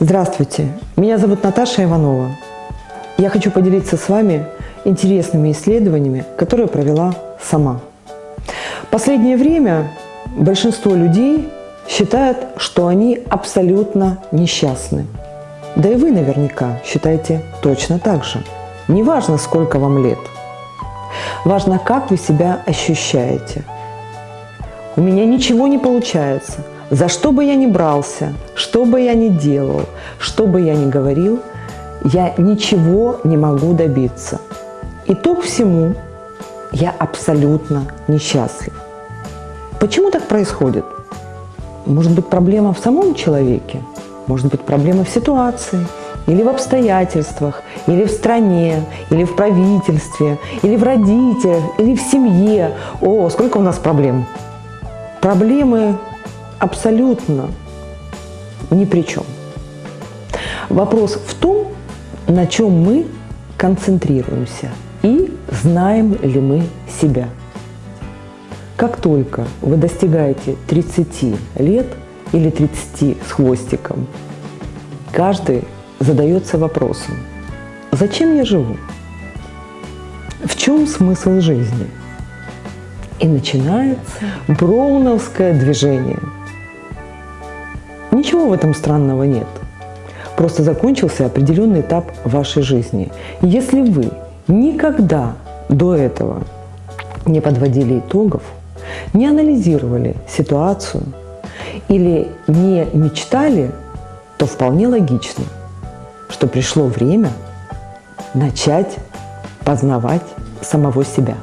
Здравствуйте, меня зовут Наташа Иванова. Я хочу поделиться с вами интересными исследованиями, которые провела сама. Последнее время большинство людей считают, что они абсолютно несчастны. Да и вы наверняка считаете точно так же. Неважно, сколько вам лет. Важно, как вы себя ощущаете. У меня ничего не получается. За что бы я ни брался, что бы я ни делал, что бы я ни говорил, я ничего не могу добиться. Итог всему – я абсолютно несчастлив. Почему так происходит? Может быть, проблема в самом человеке? Может быть, проблема в ситуации? Или в обстоятельствах? Или в стране? Или в правительстве? Или в родителях? Или в семье? О, сколько у нас проблем! Проблемы абсолютно ни при чем. Вопрос в том, на чем мы концентрируемся и знаем ли мы себя. Как только вы достигаете 30 лет или 30 с хвостиком, каждый задается вопросом, зачем я живу? В чем смысл жизни? И начинается броуновское движение. Ничего в этом странного нет. Просто закончился определенный этап вашей жизни. Если вы никогда до этого не подводили итогов, не анализировали ситуацию или не мечтали, то вполне логично, что пришло время начать познавать самого себя.